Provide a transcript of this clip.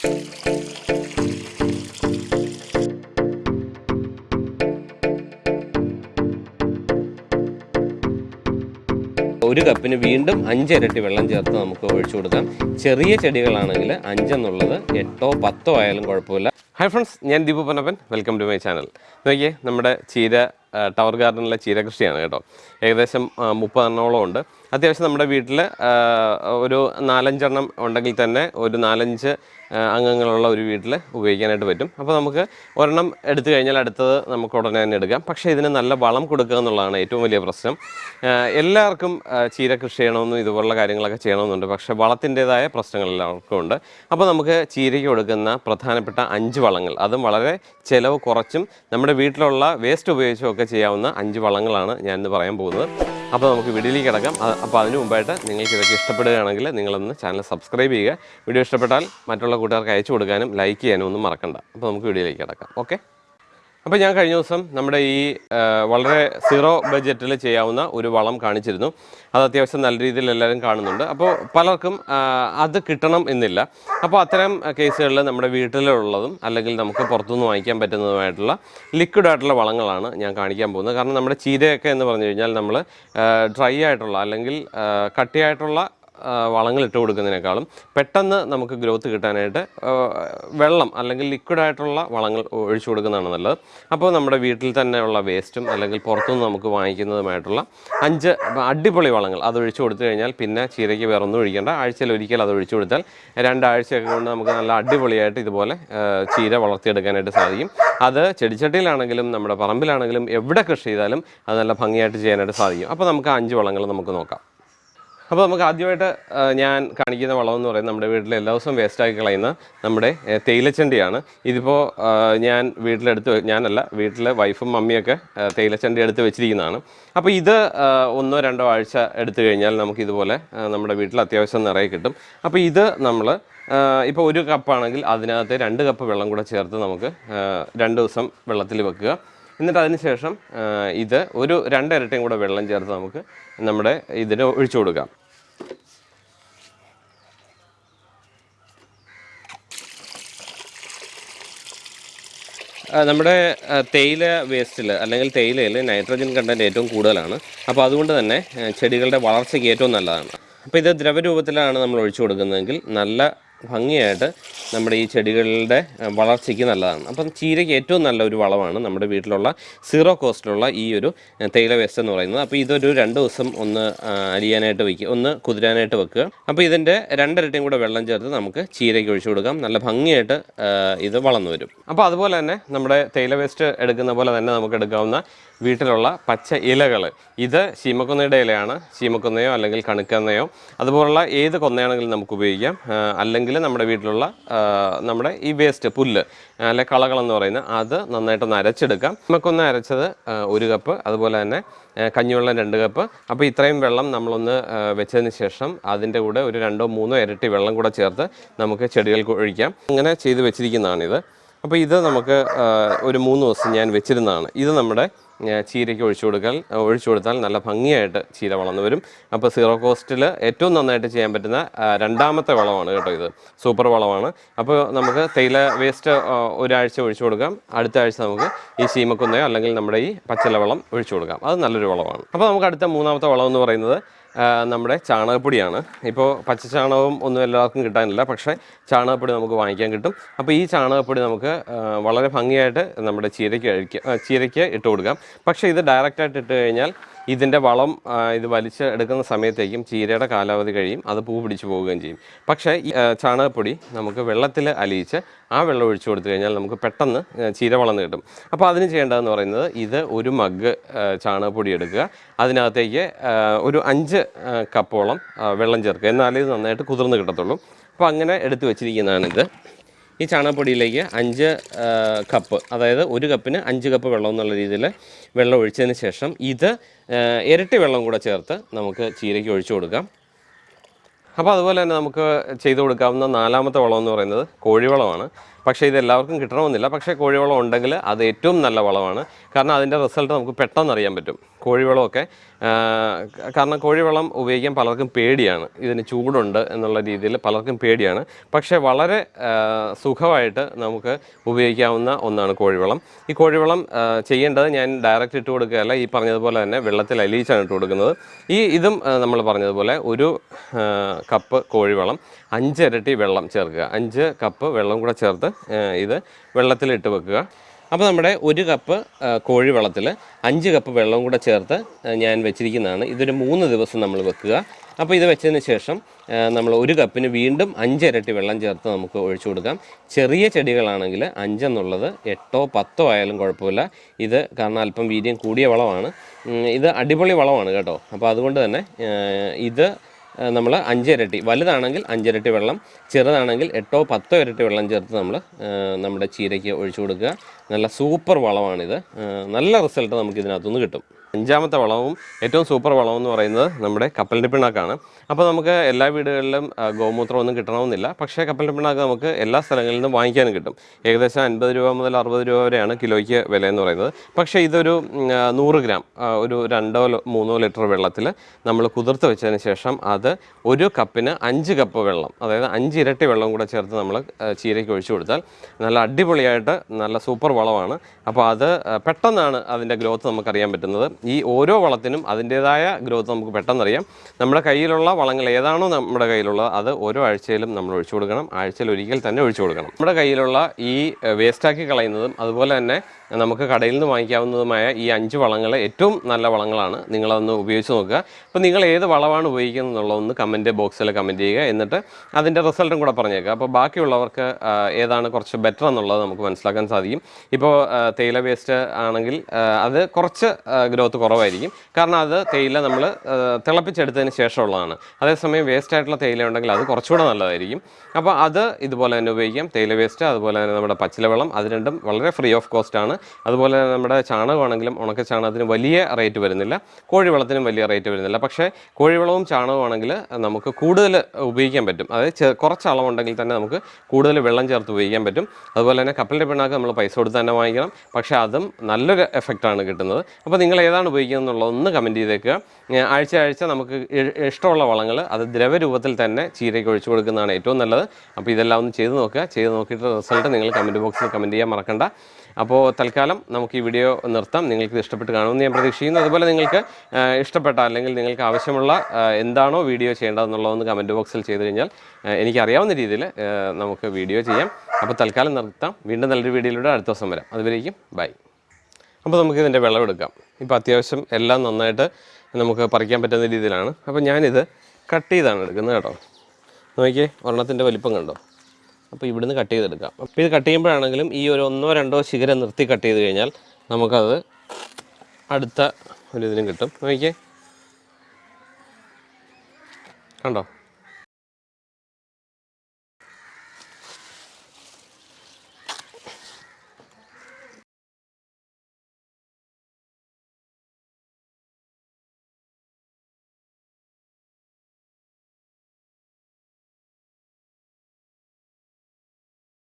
ഒരു കപ്പിന് വീണ്ടും അഞ്ചിരട്ടി വെള്ളം ചേർത്ത് നമുക്ക് ഒഴിച്ചു കൊടുക്കാം. ചെറിയ ചെടികളാണെങ്കിൽ അഞ്ചെന്നുള്ളത് എട്ടോ പത്തോ ആയാലും കുഴപ്പമില്ല. ഹായ് ഫ്രണ്ട്സ് ഞാൻ Deepu Ponnappan. Welcome to my channel നോക്കിയേ നമ്മുടെ ചീര ടവർ ഗാർഡനിലെ ചീര കൃഷിയാണ് കേട്ടോ. ഏകദേശം മുപ്പതെണ്ണോളം ഉണ്ട്. അത്യാവശ്യം നമ്മുടെ വീട്ടിൽ ഒരു നാലഞ്ചെണ്ണം ഉണ്ടെങ്കിൽ തന്നെ ഒരു നാലഞ്ച് അംഗങ്ങളുള്ള ഒരു വീട്ടിൽ ഉപയോഗിക്കാനായിട്ട് പറ്റും. അപ്പോൾ നമുക്ക് ഒരെണ്ണം എടുത്തു കഴിഞ്ഞാൽ അടുത്തത് നമുക്ക് ഉടനെ തന്നെ എടുക്കാം. പക്ഷേ ഇതിന് നല്ല വളം കൊടുക്കുക എന്നുള്ളതാണ് ഏറ്റവും വലിയ പ്രശ്നം. എല്ലാവർക്കും ചീര കൃഷി ചെയ്യണമെന്നും ഇതുപോലുള്ള കാര്യങ്ങളൊക്കെ ചെയ്യണമെന്നുണ്ട്. പക്ഷേ വളത്തിന്റെതായ പ്രശ്നങ്ങൾ എല്ലാവർക്കും ഉണ്ട്. അപ്പോൾ നമുക്ക് ചീരയ്ക്ക് കൊടുക്കുന്ന പ്രധാനപ്പെട്ട അഞ്ച് വളങ്ങൾ. അതും വളരെ ചിലവ് കുറച്ചും നമ്മുടെ വീട്ടിലുള്ള വേസ്റ്റ് ഉപയോഗിച്ചും ഒക്കെ ചെയ്യാവുന്ന അഞ്ച് വളങ്ങളാണ് ഞാനിന്ന് പറയാൻ പോകുന്നത്. അപ്പോൾ നമുക്ക് വീഡിയോയിലേക്ക് കിടക്കാം. അപ്പോൾ അതിന് മുമ്പായിട്ട് നിങ്ങൾക്ക് ഇതൊക്കെ ഇഷ്ടപ്പെടുകയാണെങ്കിൽ നിങ്ങളൊന്ന് ചാനൽ സബ്സ്ക്രൈബ് ചെയ്യുക. വീഡിയോ ഇഷ്ടപ്പെട്ടാൽ മറ്റുള്ള കൂട്ടുകാർക്ക് അയച്ചു കൊടുക്കാനും ലൈക്ക് ചെയ്യാനും ഒന്നും മറക്കണ്ട. അപ്പോൾ നമുക്ക് വീഡിയോയിലേക്ക് കിടക്കാം. ഓക്കെ അപ്പോൾ ഞാൻ കഴിഞ്ഞ ദിവസം നമ്മുടെ ഈ വളരെ സീറോ ബഡ്ജറ്റിൽ ചെയ്യാവുന്ന ഒരു വളം കാണിച്ചിരുന്നു. അത് അത്യാവശ്യം നല്ല രീതിയിൽ എല്ലാവരും കാണുന്നുണ്ട്. അപ്പോൾ പലർക്കും അത് കിട്ടണം എന്നില്ല. അപ്പോൾ അത്തരം കേസുകളിൽ നമ്മുടെ വീട്ടിലുള്ളതും അല്ലെങ്കിൽ നമുക്ക് പുറത്തുനിന്ന് വാങ്ങിക്കാൻ പറ്റുന്നതുമായിട്ടുള്ള ലിക്വിഡ് ആയിട്ടുള്ള വളങ്ങളാണ് ഞാൻ കാണിക്കാൻ പോകുന്നത്. കാരണം നമ്മുടെ ചീരയൊക്കെ എന്ന് പറഞ്ഞു കഴിഞ്ഞാൽ നമ്മൾ ഡ്രൈ ആയിട്ടുള്ള അല്ലെങ്കിൽ കട്ടിയായിട്ടുള്ള വളങ്ങൾ ഇട്ട് കൊടുക്കുന്നതിനേക്കാളും പെട്ടെന്ന് നമുക്ക് ഗ്രോത്ത് കിട്ടാനായിട്ട് വെള്ളം അല്ലെങ്കിൽ ലിക്വിഡായിട്ടുള്ള വളങ്ങൾ ഒഴിച്ചു കൊടുക്കുന്നതാണ് നല്ലത്. അപ്പോൾ നമ്മുടെ വീട്ടിൽ തന്നെയുള്ള വേസ്റ്റും അല്ലെങ്കിൽ പുറത്തുനിന്ന് നമുക്ക് വാങ്ങിക്കുന്നതുമായിട്ടുള്ള അഞ്ച് അടിപൊളി വളങ്ങൾ അത് ഒഴിച്ചു കൊടുത്തു കഴിഞ്ഞാൽ പിന്നെ ചീരയ്ക്ക് വേറൊന്നും ഒഴിക്കേണ്ട. ആഴ്ചയിൽ ഒരിക്കൽ അത് ഒഴിച്ചു കൊടുത്താൽ രണ്ടാഴ്ചയൊക്കെ കൊണ്ട് നമുക്ക് നല്ല അടിപൊളിയായിട്ട് ഇതുപോലെ ചീര വളർത്തിയെടുക്കാനായിട്ട് സാധിക്കും. അത് ചെടിച്ചട്ടിയിലാണെങ്കിലും നമ്മുടെ പറമ്പിലാണെങ്കിലും എവിടെ കൃഷി ചെയ്താലും അത് നല്ല ഭംഗിയായിട്ട് ചെയ്യാനായിട്ട് സാധിക്കും. അപ്പോൾ നമുക്ക് അഞ്ച് വളങ്ങൾ നമുക്ക് നോക്കാം. അപ്പോൾ നമുക്ക് ആദ്യമായിട്ട് ഞാൻ കാണിക്കുന്ന വളം എന്ന് പറയുന്നത് നമ്മുടെ വീട്ടിൽ എല്ലാ ദിവസവും വേസ്റ്റാക്കി കളയുന്ന നമ്മുടെ തേയിലച്ചണ്ടിയാണ്. ഇതിപ്പോൾ ഞാൻ വീട്ടിലെടുത്ത് ഞാനല്ല വീട്ടിലെ വൈഫും മമ്മിയൊക്കെ തേയിലച്ചണ്ടി എടുത്ത് വെച്ചിരിക്കുന്നതാണ്. അപ്പോൾ ഇത് ഒന്നോ രണ്ടോ ആഴ്ച എടുത്തു കഴിഞ്ഞാൽ നമുക്ക് ഇതുപോലെ നമ്മുടെ വീട്ടിൽ അത്യാവശ്യം നിറയെ കിട്ടും. അപ്പോൾ ഇത് നമ്മൾ ഇപ്പോൾ ഒരു കപ്പാണെങ്കിൽ അതിനകത്ത് രണ്ട് കപ്പ് വെള്ളം കൂടെ ചേർത്ത് നമുക്ക് രണ്ട് ദിവസം വെള്ളത്തിൽ വെക്കുക. എന്നിട്ട് അതിന് ശേഷം ഇത് ഒരു രണ്ടിരട്ടിയും കൂടെ വെള്ളം ചേർത്ത് നമുക്ക് നമ്മുടെ ഇതിന് ഒഴിച്ചു കൊടുക്കാം. നമ്മുടെ തേയില വേസ്റ്റിൽ അല്ലെങ്കിൽ തേയിലയിൽ നൈട്രജൻ കണ്ടന്റ് ഏറ്റവും കൂടുതലാണ്. അപ്പോൾ അതുകൊണ്ട് തന്നെ ചെടികളുടെ വളർച്ചയ്ക്ക് ഏറ്റവും നല്ലതാണ്. അപ്പോൾ ഇത് ദ്രവരൂപത്തിലാണ് നമ്മൾ ഒഴിച്ചു കൊടുക്കുന്നതെങ്കിൽ നല്ല ഭംഗിയായിട്ട് നമ്മുടെ ഈ ചെടികളുടെ വളർച്ചയ്ക്ക് നല്ലതാണ്. അപ്പം ചീരയ്ക്ക് ഏറ്റവും നല്ല ഒരു വളമാണ് നമ്മുടെ വീട്ടിലുള്ള സീറോ കോസ്റ്റിലുള്ള ഈ ഒരു തേയില വേസ്റ്റ് എന്ന് പറയുന്നത്. അപ്പോൾ ഇതൊരു രണ്ട് ദിവസം ഒന്ന് അലിയാനായിട്ട് വയ്ക്കുക ഒന്ന് കുതിരാനായിട്ട് വെക്കുക. അപ്പോൾ ഇതിന്റെ രണ്ടിരട്ടിയും കൂടെ വെള്ളം ചേർത്ത് നമുക്ക് ചീരയ്ക്ക് ഒഴിച്ചു കൊടുക്കാം. നല്ല ഭംഗിയായിട്ട് ഇത് വളർന്നു വരും. അപ്പോൾ അതുപോലെ തന്നെ നമ്മുടെ തേയില വേസ്റ്റ് എടുക്കുന്ന പോലെ തന്നെ നമുക്ക് എടുക്കാവുന്ന വീട്ടിലുള്ള പച്ച ഇലകൾ. ഇത് ശീമക്കൊന്നയുടെ ഇലയാണ് ശീമക്കൊന്നയോ അല്ലെങ്കിൽ കണുക്കന്നയോ അതുപോലുള്ള ഏത് കൊന്നയാണെങ്കിലും നമുക്ക് ഉപയോഗിക്കാം. അല്ലെങ്കിൽ നമ്മുടെ വീട്ടിലുള്ള നമ്മുടെ ഈ വേസ്റ്റ് പുല്ല് അല്ലെ കളകളെന്ന് പറയുന്ന അത് നന്നായിട്ടൊന്ന് അരച്ചെടുക്കാം. നമുക്കൊന്ന് അരച്ചത് ഒരു കപ്പ് അതുപോലെ തന്നെ കഞ്ഞിവെള്ളം രണ്ട് കപ്പ്. അപ്പോൾ ഇത്രയും വെള്ളം നമ്മളൊന്ന് വെച്ചതിന് ശേഷം അതിന്റെ കൂടെ ഒരു രണ്ടോ മൂന്നോ ഇരട്ടി വെള്ളം കൂടെ ചേർത്ത് നമുക്ക് ചെടികൾക്ക് ഒഴിക്കാം. അങ്ങനെ ചെയ്ത് വെച്ചിരിക്കുന്നതാണിത്. അപ്പോൾ ഇത് നമുക്ക് ഒരു മൂന്ന് ദിവസം ഞാൻ വെച്ചിരുന്നതാണ്. ഇത് നമ്മുടെ ചീരയ്ക്ക് ഒഴിച്ചു കൊടുക്കൽ ഒഴിച്ചു കൊടുത്താൽ നല്ല ഭംഗിയായിട്ട് ചീര വളർന്നു വരും. അപ്പോൾ സീറോ കോസ്റ്റിൽ ഏറ്റവും നന്നായിട്ട് ചെയ്യാൻ പറ്റുന്ന രണ്ടാമത്തെ വളമാണ് കേട്ടോ ഇത്. സൂപ്പർ വളമാണ്. അപ്പോൾ നമുക്ക് തേയില വേസ്റ്റ് ഒരാഴ്ച ഒഴിച്ചു കൊടുക്കാം. അടുത്ത ആഴ്ച നമുക്ക് ഈ ശീമക്കുന്നയോ അല്ലെങ്കിൽ നമ്മുടെ ഈ പച്ചില വളം ഒഴിച്ചു കൊടുക്കാം. അത് നല്ലൊരു വളമാണ്. അപ്പോൾ നമുക്ക് അടുത്ത മൂന്നാമത്തെ വളം എന്ന് പറയുന്നത് നമ്മുടെ ചാണകപ്പൊടിയാണ്. ഇപ്പോൾ പച്ചച്ചാണകവും ഒന്നും എല്ലാവർക്കും കിട്ടാനില്ല പക്ഷേ ചാണകപ്പൊടി നമുക്ക് വാങ്ങിക്കാൻ കിട്ടും. അപ്പോൾ ഈ ചാണകപ്പൊടി നമുക്ക് വളരെ ഭംഗിയായിട്ട് നമ്മുടെ ചീരയ്ക്ക് അഴിക്കുക ചീരയ്ക്ക് ഇട്ട് കൊടുക്കാം. പക്ഷേ ഇത് ഡയറക്റ്റായിട്ട് ഇട്ട് കഴിഞ്ഞാൽ ഇതിന്റെ വളം ഇത് വലിച്ച് എടുക്കുന്ന സമയത്തേക്കും ചീരയുടെ കാലാവധി കഴിയും അത് പൂ പിടിച്ചു പോവുകയും ചെയ്യും. പക്ഷേ ഈ ചാണകപ്പൊടി നമുക്ക് വെള്ളത്തിൽ അലിയിച്ച് ആ വെള്ളം ഒഴിച്ചു കൊടുത്തു കഴിഞ്ഞാൽ നമുക്ക് പെട്ടെന്ന് ചീര വളർന്ന് കിട്ടും. അപ്പോൾ അതിന് ചെയ്യേണ്ടതെന്ന് പറയുന്നത് ഇത് ഒരു മഗ് ചാണകപ്പൊടി എടുക്കുക. അതിനകത്തേക്ക് ഒരു അഞ്ച് കപ്പോളം വെള്ളം ചേർക്കുക. എന്നാലേ ഇത് നന്നായിട്ട് കുതിർന്ന് കിട്ടത്തുള്ളൂ. അപ്പോൾ അങ്ങനെ എടുത്തു വെച്ചിരിക്കുന്നതാണിത്. ഈ ചാണകപ്പൊടിയിലേക്ക് അഞ്ച് കപ്പ് അതായത് ഒരു കപ്പിന് അഞ്ച് കപ്പ് വെള്ളം എന്നുള്ള രീതിയിൽ വെള്ളം ഒഴിച്ചതിന് ശേഷം ഇത് ഇരട്ടി വെള്ളം കൂടെ ചേർത്ത് നമുക്ക് ചീരയ്ക്ക് ഒഴിച്ചു കൊടുക്കാം. അപ്പോൾ അതുപോലെ തന്നെ നമുക്ക് ചെയ്തു കൊടുക്കാവുന്ന നാലാമത്തെ വളം എന്ന് പറയുന്നത് കോഴിവളമാണ്. പക്ഷേ ഇത് എല്ലാവർക്കും കിട്ടണമെന്നില്ല. പക്ഷേ കോഴിവളം ഉണ്ടെങ്കിൽ അത് ഏറ്റവും നല്ല വളമാണ്. കാരണം അതിന്റെ റിസൾട്ട് നമുക്ക് പെട്ടെന്ന് അറിയാൻ പറ്റും. കോഴിവളമൊക്കെ കാരണം കോഴിവളം ഉപയോഗിക്കാൻ പലർക്കും പേടിയാണ്. ഇതിന് ചൂടുണ്ട് എന്നുള്ള രീതിയിൽ പലർക്കും പേടിയാണ്. പക്ഷേ വളരെ സുഖമായിട്ട് നമുക്ക് ഉപയോഗിക്കാവുന്ന ഒന്നാണ് കോഴിവളം. ഈ കോഴിവളം ചെയ്യേണ്ടത് ഞാൻ ഡയറക്റ്റ് ഇട്ട് കൊടുക്കുകയല്ല ഈ പറഞ്ഞതുപോലെ തന്നെ വെള്ളത്തിൽ അലിയിച്ചാണ് ഇട്ട് കൊടുക്കുന്നത്. ഈ ഇതും നമ്മൾ പറഞ്ഞതുപോലെ ഒരു കപ്പ് കോഴിവളം അഞ്ചിരട്ടി വെള്ളം ചേർക്കുക. അഞ്ച് കപ്പ് വെള്ളം കൂടെ ചേർത്ത് ഇത് വെള്ളത്തിലിട്ട് വെക്കുക. അപ്പോൾ നമ്മുടെ ഒരു കപ്പ് കോഴി വെള്ളത്തിൽ അഞ്ച് കപ്പ് വെള്ളവും കൂടെ ചേർത്ത് ഞാൻ വെച്ചിരിക്കുന്നതാണ്. ഇതൊരു മൂന്ന് ദിവസം നമ്മൾ വെക്കുക. അപ്പോൾ ഇത് വെച്ചതിന് ശേഷം നമ്മൾ ഒരു കപ്പിന് വീണ്ടും അഞ്ചിരട്ടി വെള്ളം ചേർത്ത് നമുക്ക് ഒഴിച്ചു കൊടുക്കാം. ചെറിയ ചെടികളാണെങ്കിൽ അഞ്ചെന്നുള്ളത് എട്ടോ പത്തോ ആയാലും കുഴപ്പമില്ല. ഇത് കാരണം അല്പം വീര്യം കൂടിയ വളമാണ്. ഇത് അടിപൊളി വളമാണ് കേട്ടോ. അപ്പോൾ അതുകൊണ്ട് തന്നെ ഇത് നമ്മൾ അഞ്ചിരട്ടി വലുതാണെങ്കിൽ അഞ്ചിരട്ടി വെള്ളം ചെറുതാണെങ്കിൽ എട്ടോ പത്തോ ഇരട്ടി വെള്ളം ചേർത്ത് നമ്മൾ നമ്മുടെ ചീരയ്ക്ക് ഒഴിച്ചു കൊടുക്കുക. നല്ല സൂപ്പർ വളമാണിത്. നല്ല റിസൾട്ട് നമുക്ക് ഇതിനകത്തുനിന്ന് കിട്ടും. അഞ്ചാമത്തെ വളവും ഏറ്റവും സൂപ്പർ വളം എന്ന് പറയുന്നത് നമ്മുടെ കപ്പലിന്റെ പിണ്ണാക്കാണ്. അപ്പോൾ നമുക്ക് എല്ലാ വീടുകളിലും ആ, ഗോമൂത്രം ഒന്നും കിട്ടണമെന്നില്ല. പക്ഷേ കപ്പലിന്റെ പിണ്ണാക്ക് നമുക്ക് എല്ലാ സ്ഥലങ്ങളിൽ നിന്നും വാങ്ങിക്കാനും കിട്ടും. ഏകദേശം അൻപത് രൂപ മുതൽ അറുപത് രൂപ വരെയാണ് കിലോയ്ക്ക് വില എന്ന് പറയുന്നത്. പക്ഷേ ഇതൊരു നൂറ് ഗ്രാം ഒരു രണ്ടോ മൂന്നോ ലിറ്റർ വെള്ളത്തിൽ നമ്മൾ കുതിർത്ത് വെച്ചതിന് ശേഷം അത് ഒരു കപ്പിന് അഞ്ച് കപ്പ് വെള്ളം അതായത് അഞ്ച് ഇരട്ടി വെള്ളം കൂടെ ചേർത്ത് നമ്മൾ ചീരയ്ക്ക് ഒഴിച്ചു കൊടുത്താൽ നല്ല അടിപൊളിയായിട്ട് നല്ല സൂപ്പർ വളമാണ്. അപ്പോൾ അത് പെട്ടെന്നാണ് അതിന്റെ ഗ്രോത്ത് നമുക്കറിയാൻ പറ്റുന്നത്. ഈ ഓരോ വളത്തിനും അതിന്റേതായ ഗ്രോത്ത് നമുക്ക് പെട്ടെന്നറിയാം. നമ്മുടെ കയ്യിലുള്ള വളങ്ങൾ ഏതാണോ നമ്മുടെ കയ്യിലുള്ളത് അത് ഓരോ ആഴ്ചയിലും നമ്മൾ ഒഴിച്ചു കൊടുക്കണം. ആഴ്ചയിൽ ഒരിക്കൽ തന്നെ ഒഴിച്ചു കൊടുക്കണം. നമ്മുടെ കയ്യിലുള്ള ഈ വേസ്റ്റാക്കി കളയുന്നതും അതുപോലെ തന്നെ നമുക്ക് കടയിൽ നിന്ന് വാങ്ങിക്കാവുന്നതുമായ ഈ അഞ്ച് വളങ്ങൾ ഏറ്റവും നല്ല വളങ്ങളാണ്. നിങ്ങളതൊന്ന് ഉപയോഗിച്ച് നോക്കുക. അപ്പോൾ നിങ്ങൾ ഏത് വളമാണ് ഉപയോഗിക്കുന്നത് എന്നുള്ളതൊന്ന് കമന്റ് ബോക്സിൽ കമന്റ് ചെയ്യുക. എന്നിട്ട് അതിന്റെ റിസൾട്ടും കൂടെ പറഞ്ഞേക്കുക. അപ്പോൾ ബാക്കിയുള്ളവർക്ക് ഏതാണ് കുറച്ച് ബെറ്റർ എന്നുള്ളത് നമുക്ക് മനസ്സിലാക്കാൻ സാധിക്കും. ഇപ്പോൾ തേയില വേസ്റ്റ് ആണെങ്കിൽ അത് കുറച്ച് ഗ്രോത്ത് കുറവായിരിക്കും. കാരണം അത് തേയില നമ്മൾ തിളപ്പിച്ചെടുത്തതിന് ശേഷമുള്ളതാണ്. അതേസമയം വേസ്റ്റ് ആയിട്ടുള്ള തേയില ഉണ്ടെങ്കിൽ അത് കുറച്ചുകൂടെ നല്ലതായിരിക്കും. അപ്പോൾ അത് ഇതുപോലെ തന്നെ ഉപയോഗിക്കാം. തേയില വേസ്റ്റ് അതുപോലെ തന്നെ നമ്മുടെ പച്ചില വളം അത് രണ്ടും വളരെ ഫ്രീ ഓഫ് കോസ്റ്റ് ആണ്. അതുപോലെ നമ്മുടെ ചാണകമാണെങ്കിലും ഉണക്ക ചാണകത്തിന് വലിയ റേറ്റ് വരുന്നില്ല. കോഴിവളത്തിനും വലിയ റേറ്റ് വരുന്നില്ല. പക്ഷേ കോഴിവളവും ചാണകമാണെങ്കിൽ നമുക്ക് കൂടുതൽ ഉപയോഗിക്കാൻ പറ്റും. അതായത് കുറച്ച് അളവുണ്ടെങ്കിൽ തന്നെ നമുക്ക് കൂടുതൽ വെള്ളം ചേർത്ത് ഉപയോഗിക്കാൻ പറ്റും. അതുപോലെ തന്നെ കപ്പലിന്റെ പിണ്ണാക്ക് നമ്മൾ പൈസ കൊടുത്ത് തന്നെ വാങ്ങിക്കണം. പക്ഷേ അതും നല്ലൊരു എഫക്റ്റാണ് കിട്ടുന്നത്. അപ്പോൾ നിങ്ങൾ ഏതാണ് ഉപയോഗിക്കുന്നത് എന്നുള്ളത് ഒന്ന് കമന്റ് ചെയ്തേക്കുക. ആഴ്ച ആഴ്ച നമുക്ക് ഇഷ്ടമുള്ള വളങ്ങൾ അത് ദ്രവരൂപത്തിൽ തന്നെ ചീരയ്ക്ക് ഒഴിച്ചു കൊടുക്കുന്നതാണ് ഏറ്റവും നല്ലത്. അപ്പോൾ ഇതെല്ലാം ഒന്ന് ചെയ്ത് നോക്കുക. ചെയ്ത് നോക്കിയിട്ട് റിസൾട്ട് നിങ്ങൾ കമന്റ് ബോക്സിൽ കമന്റ് ചെയ്യാൻ മറക്കണ്ട. അപ്പോൾ തൽക്കാലം നമുക്ക് ഈ വീഡിയോ നിർത്താം. നിങ്ങൾക്ക് ഇഷ്ടപ്പെട്ട് കാണുമെന്ന് ഞാൻ പ്രതീക്ഷിക്കുന്നു. അതുപോലെ നിങ്ങൾക്ക് ഇഷ്ടപ്പെട്ട അല്ലെങ്കിൽ നിങ്ങൾക്ക് ആവശ്യമുള്ള എന്താണോ വീഡിയോ ചെയ്യേണ്ടതെന്നുള്ളതെന്ന് കമന്റ് ബോക്സിൽ ചെയ്ത് കഴിഞ്ഞാൽ എനിക്കറിയാവുന്ന രീതിയിൽ നമുക്ക് വീഡിയോ ചെയ്യാം. അപ്പോൾ തൽക്കാലം നിർത്താം. വീണ്ടും നല്ലൊരു വീഡിയോയിലൂടെ അടുത്ത ദിവസം വരാം. അതുവരേക്കും ബൈ അപ്പോൾ നമുക്ക് ഇതിന്റെ വിളവെടുക്കാം ഇപ്പോൾ അത്യാവശ്യം എല്ലാം നന്നായിട്ട് നമുക്ക് പറിക്കാൻ പറ്റുന്ന രീതിയിലാണ്. അപ്പോൾ ഞാനിത് കട്ട് ചെയ്താണ് എടുക്കുന്നത് കേട്ടോ. നോക്കിയേ ഒരെണ്ണത്തിന്റെ വലിപ്പം കണ്ടോ? അപ്പോൾ ഇവിടുന്ന് കട്ട് ചെയ്തെടുക്കാം. അപ്പോൾ ഇത് കട്ട് ചെയ്യുമ്പോഴാണെങ്കിലും ഈ ഒരു ഒന്നോ രണ്ടോ ശിഖരം നിർത്തി കട്ട് ചെയ്ത് കഴിഞ്ഞാൽ നമുക്കത് അടുത്ത ഒരു ഇതിനും കിട്ടും. നോക്കിയേ കണ്ടോ?